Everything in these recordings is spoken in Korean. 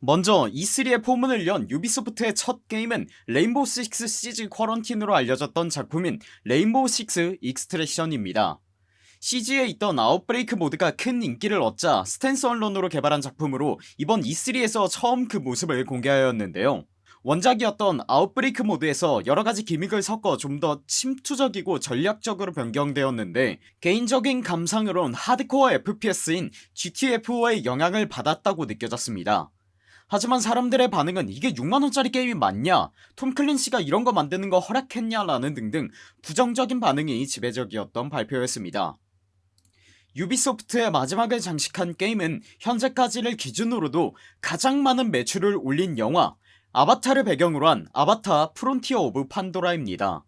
먼저 E3의 포문을 연 유비소프트의 첫 게임은 레인보우 식스 시즈 쿼런틴으로 알려졌던 작품인 레인보우 식스 익스트랙션입니다. CG에 있던 아웃브레이크 모드가 큰 인기를 얻자 standalone으로 개발한 작품으로 이번 E3에서 처음 그 모습을 공개하였는데요. 원작이었던 아웃브레이크 모드에서 여러가지 gimmick을 섞어 좀 더 침투적이고 전략적으로 변경되었는데 개인적인 감상으론 하드코어 FPS인 GTFO의 영향을 받았다고 느껴졌습니다 하지만 사람들의 반응은 이게 6만원짜리 게임이 맞냐? 톰 클랜시가 이런거 만드는거 허락했냐 라는 등등 부정적인 반응이 지배적이었던 발표였습니다. 유비소프트의 마지막을 장식한 게임은 현재까지를 기준으로도 가장 많은 매출을 올린 영화 아바타를 배경으로 한 아바타 프론티어 오브 판도라입니다.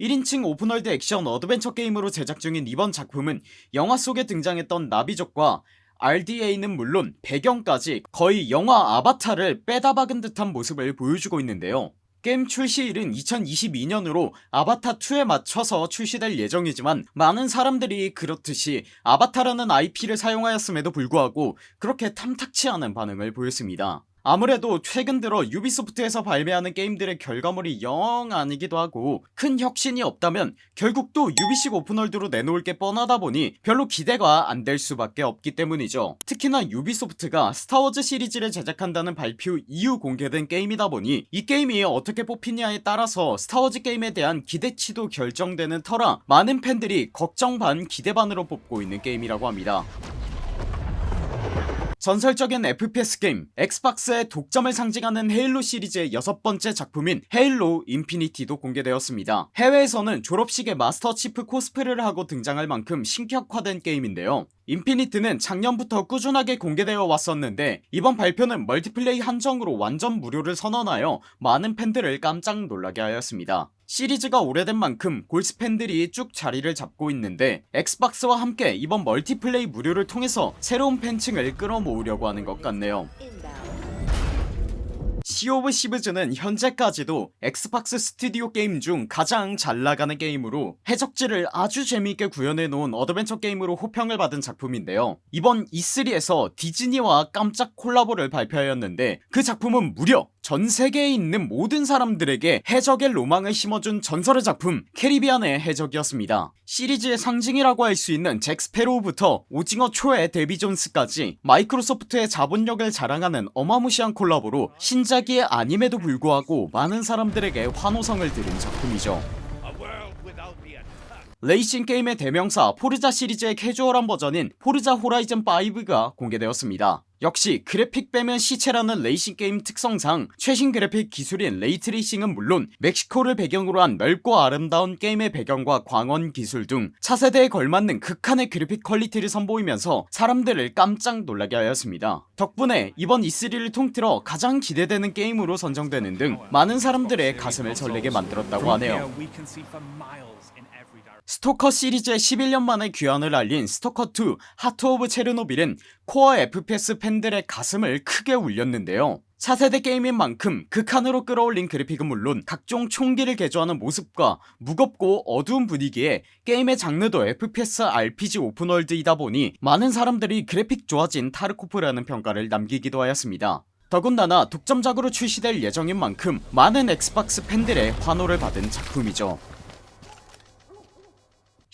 1인칭 open world 액션 adventure 게임으로 제작 중인 이번 작품은 영화 속에 등장했던 나비족과 RDA는 물론 배경까지 거의 영화 아바타를 빼다 박은 듯한 모습을 보여주고 있는데요. 게임 출시일은 2022년으로 아바타2에 맞춰서 출시될 예정이지만 많은 사람들이 그렇듯이 아바타라는 IP를 사용하였음에도 불구하고 그렇게 탐탁치 않은 반응을 보였습니다 아무래도 최근 들어 유비소프트에서 발매하는 게임들의 결과물이 영 아니기도 하고 큰 혁신이 없다면 결국 또 유비식 open world로 내놓을 게 뻔하다 보니 별로 기대가 안 될 수밖에 없기 때문이죠. 특히나 유비소프트가 스타워즈 시리즈를 제작한다는 발표 이후 공개된 게임이다 보니 이 게임이 어떻게 뽑히냐에 따라서 스타워즈 게임에 대한 기대치도 결정되는 터라 많은 팬들이 걱정 반 기대 반으로 뽑고 있는 게임이라고 합니다 전설적인 FPS 게임 엑스박스의 독점을 상징하는 헤일로 시리즈의 여섯번째 작품인 헤일로 인피니트도 공개되었습니다. 해외에서는 졸업식에 마스터 치프 코스프레를 하고 등장할 만큼 신격화된 게임인데요 인피니트는 작년부터 꾸준하게 공개되어 왔었는데 이번 발표는 multiplay 한정으로 완전 무료를 선언하여 많은 팬들을 깜짝 놀라게 하였습니다. 시리즈가 오래된 만큼 골수 팬들이 쭉 자리를 잡고 있는데 엑스박스와 함께 이번 multiplay 무료를 통해서 새로운 팬층을 끌어모으려고 하는 것 같네요 Sea of Thieves는 현재까지도 엑스박스 스튜디오 게임 중 가장 잘나가는 게임으로 해적질을 아주 재미있게 구현해놓은 어드벤처 게임으로 호평을 받은 작품인데요. 이번 E3에서 디즈니와 깜짝 콜라보를 발표하였는데 그 작품은 무려 전 세계에 있는 모든 사람들에게 해적의 로망을 심어준 전설의 작품 캐리비안의 해적이었습니다. 시리즈의 상징이라고 할 수 있는 잭 스패로우부터 오징어 초의 데비 존스까지 마이크로소프트의 자본력을 자랑하는 어마무시한 콜라보로 신작이 아님에도 불구하고 많은 사람들에게 환호성을 들은 작품이죠 레이싱 게임의 대명사 Forza 시리즈의 캐주얼한 버전인 Forza Horizon 5가 공개되었습니다. 역시 그래픽 빼면 시체라는 레이싱 게임 특성상 최신 그래픽 기술인 ray tracing은 물론 멕시코를 배경으로 한 넓고 아름다운 게임의 배경과 광원 기술 등 차세대에 걸맞는 극한의 그래픽 quality를 선보이면서 사람들을 깜짝 놀라게 하였습니다. 덕분에 이번 E3를 통틀어 가장 기대되는 게임으로 선정되는 등 많은 사람들의 가슴을 설레게 만들었다고 하네요 스토커 시리즈의 11년 만에 귀환을 알린 Stalker 2 Heart of Chernobyl은 core FPS 팬들의 가슴을 크게 울렸는데요. 차세대 게임인 만큼 극한으로 끌어올린 그래픽은 물론 각종 총기를 개조하는 모습과 무겁고 어두운 분위기에 게임의 장르도 FPS RPG open world이다 보니 많은 사람들이 그래픽 좋아진 타르코프라는 평가를 남기기도 하였습니다. 더군다나 독점작으로 출시될 예정인 만큼 많은 엑스박스 팬들의 환호를 받은 작품이죠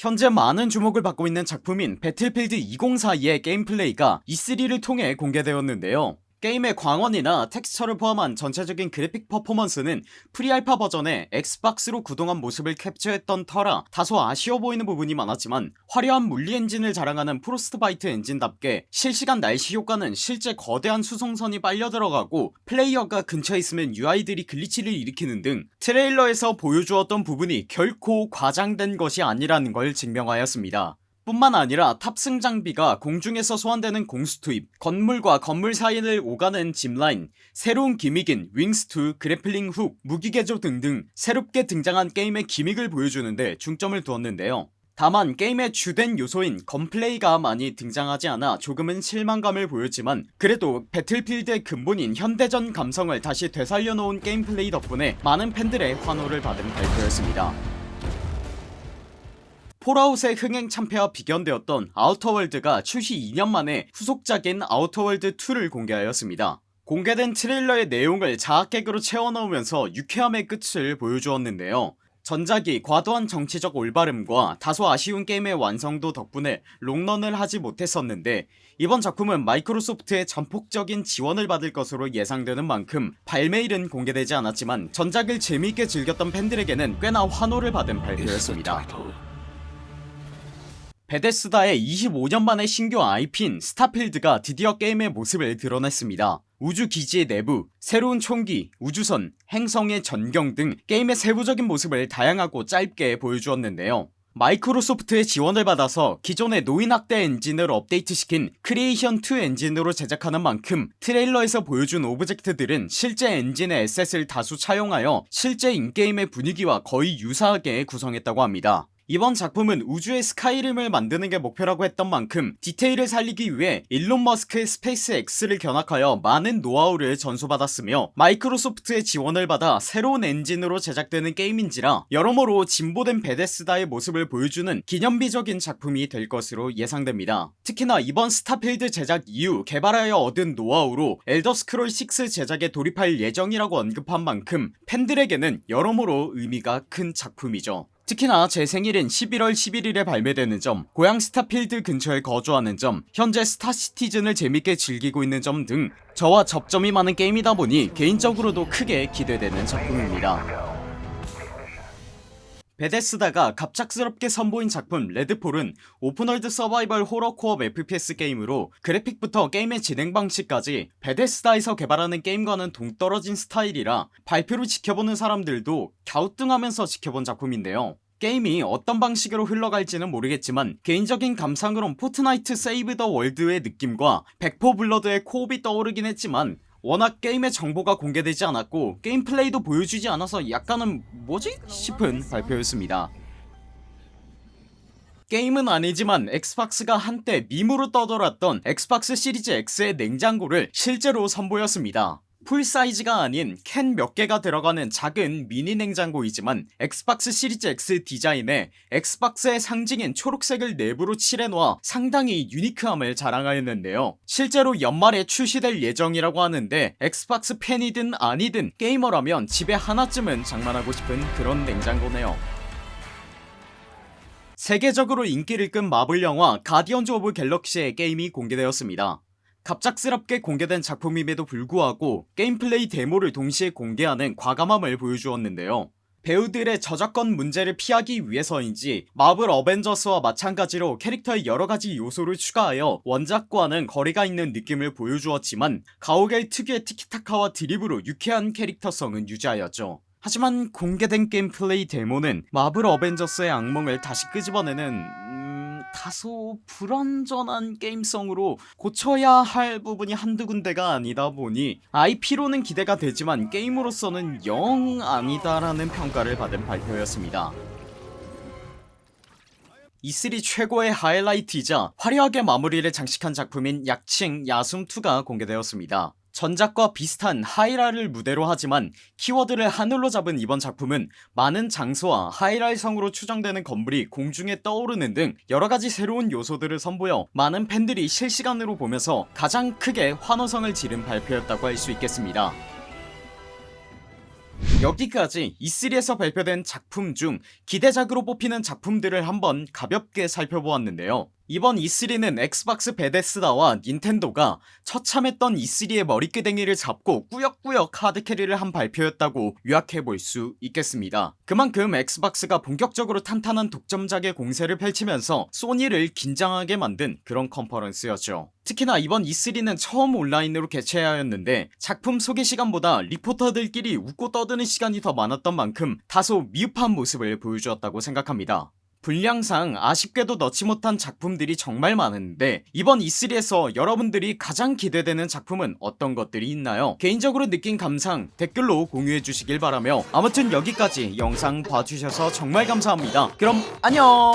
현재 많은 주목을 받고 있는 작품인 Battlefield 2042의 게임 플레이가 E3를 통해 공개되었는데요 게임의 광원이나 텍스처를 포함한 전체적인 그래픽 퍼포먼스는 pre-alpha 버전의 엑스박스로 구동한 모습을 캡처했던 터라 다소 아쉬워 보이는 부분이 많았지만 화려한 물리 엔진을 자랑하는 Frostbite 엔진답게 실시간 날씨 효과는 실제 거대한 수송선이 빨려 들어가고 플레이어가 근처에 있으면 UI들이 glitch를 일으키는 등 트레일러에서 보여주었던 부분이 결코 과장된 것이 아니라는 걸 증명하였습니다 뿐만 아니라 탑승 장비가 공중에서 소환되는 공수 투입 건물과 건물 사이를 오가는 짚라인 새로운 gimmick인 wingsuit grappling hook 무기개조 등등 새롭게 등장한 게임의 gimmick을 보여주는데 중점을 두었는데요. 다만 게임의 주된 요소인 gunplay가 많이 등장하지 않아 조금은 실망감을 보였지만 그래도 Battlefield의 근본인 현대전 감성을 다시 되살려놓은 게임 플레이 덕분에 많은 팬들의 환호를 받은 발표였습니다 Fallout의 흥행 참패와 비견되었던 Outer Worlds가 출시 2년 만에 후속작인 Outer Worlds 2를 공개하였습니다. 공개된 트레일러의 내용을 자학개그로 채워넣으면서 유쾌함의 끝을 보여주었는데요. 전작이 과도한 정치적 올바름과 다소 아쉬운 게임의 완성도 덕분에 롱런을 하지 못했었는데 이번 작품은 마이크로소프트의 전폭적인 지원을 받을 것으로 예상되는 만큼 발매일은 공개되지 않았지만 전작을 재미있게 즐겼던 팬들에게는 꽤나 환호를 받은 발표였습니다 베데스다의 25년 만의 신규 IP인 Starfield가 드디어 게임의 모습을 드러냈습니다. 우주기지의 내부, 새로운 총기, 우주선, 행성의 전경 등 게임의 세부적인 모습을 다양하고 짧게 보여주었는데요. 마이크로소프트의 지원을 받아서 기존의 노인학대 엔진을 업데이트시킨 Creation 2 엔진으로 제작하는 만큼 트레일러에서 보여준 object들은 실제 엔진의 asset을 다수 차용하여 실제 in-game의 분위기와 거의 유사하게 구성했다고 합니다 이번 작품은 우주의 Skyrim을 만드는 게 목표라고 했던 만큼 디테일을 살리기 위해 일론 머스크의 SpaceX를 견학하여 많은 노하우를 전수받았으며 마이크로소프트의 지원을 받아 새로운 엔진으로 제작되는 게임인지라 여러모로 진보된 베데스다의 모습을 보여주는 기념비적인 작품이 될 것으로 예상됩니다. 특히나 이번 Starfield 제작 이후 개발하여 얻은 노하우로 Elder Scrolls 6 제작에 돌입할 예정이라고 언급한 만큼 팬들에게는 여러모로 의미가 큰 작품이죠 특히나 제 생일인 11월 11일에 발매되는 점 고양 스타필드 근처에 거주하는 점 현재 Star Citizen을 재밌게 즐기고 있는 점 등 저와 접점이 많은 게임이다 보니 개인적으로도 크게 기대되는 작품입니다 베데스다가 갑작스럽게 선보인 작품 Redfall은 open world 서바이벌 호러 co-op FPS 게임으로 그래픽부터 게임의 진행 방식까지 베데스다에서 개발하는 게임과는 동떨어진 스타일이라 발표를 지켜보는 사람들도 갸우뚱하면서 지켜본 작품인데요. 게임이 어떤 방식으로 흘러갈지는 모르겠지만 개인적인 감상으론 Fortnite Save the World의 느낌과 Back 4 Blood의 co-op이 떠오르긴 했지만 워낙 게임의 정보가 공개되지 않았고 게임 플레이도 보여주지 않아서 약간은 뭐지? 싶은 발표였습니다 게임은 아니지만 엑스박스가 한때 밈으로 떠돌았던 엑스박스 시리즈 X의 냉장고를 실제로 선보였습니다 full size가 아닌 캔 몇 개가 들어가는 작은 미니 냉장고이지만 엑스박스 시리즈 X 디자인에 엑스박스의 상징인 초록색을 내부로 칠해놓아 상당히 unique함을 자랑하였는데요. 실제로 연말에 출시될 예정이라고 하는데 엑스박스 팬이든 아니든 게이머라면 집에 하나쯤은 장만하고 싶은 그런 냉장고네요. 세계적으로 인기를 끈 마블 영화 가디언즈 오브 갤럭시의 게임이 공개되었습니다 갑작스럽게 공개된 작품임에도 불구하고 게임 플레이 데모를 동시에 공개하는 과감함을 보여주었는데요. 배우들의 저작권 문제를 피하기 위해서인지 마블 어벤져스와 마찬가지로 캐릭터의 여러가지 요소를 추가하여 원작과는 거리가 있는 느낌을 보여주었지만 가오갤 특유의 티키타카와 드립으로 유쾌한 캐릭터성은 유지하였죠. 하지만 공개된 게임 플레이 데모는 마블 어벤져스의 악몽을 다시 끄집어내는 다소 불완전한 게임성으로 고쳐야 할 부분이 한두 군데가 아니다 보니 IP로는 기대가 되지만 게임으로서는 영 아니다라는 평가를 받은 발표였습니다. E3 최고의 하이라이트이자 화려하게 마무리를 장식한 작품인 약칭 야숨2가 공개되었습니다 전작과 비슷한 하이랄을 무대로 하지만 키워드를 하늘로 잡은 이번 작품은 많은 장소와 하이랄 성으로 추정되는 건물이 공중에 떠오르는 등 여러가지 새로운 요소들을 선보여 많은 팬들이 실시간으로 보면서 가장 크게 환호성을 지른 발표였다고 할 수 있겠습니다. 여기까지 E3에서 발표된 작품 중 기대작으로 뽑히는 작품들을 한번 가볍게 살펴보았는데요 이번 E3는 엑스박스 베데스다와 닌텐도가 처참했던 E3의 머리끄댕이를 잡고 꾸역꾸역 하드캐리를 한 발표였다고 요약해볼 수 있겠습니다. 그만큼 엑스박스가 본격적으로 탄탄한 독점작의 공세를 펼치면서 소니를 긴장하게 만든 그런 컨퍼런스였죠. 특히나 이번 E3는 처음 온라인으로 개최하였는데 작품 소개 시간보다 리포터들끼리 웃고 떠드는 시간이 더 많았던 만큼 다소 미흡한 모습을 보여주었다고 생각합니다 분량상 아쉽게도 넣지 못한 작품들이 정말 많은데 이번 E3에서 여러분들이 가장 기대되는 작품은 어떤 것들이 있나요? 개인적으로 느낀 감상 댓글로 공유해 주시길 바라며 아무튼 여기까지 영상 봐주셔서 정말 감사합니다. 그럼 안녕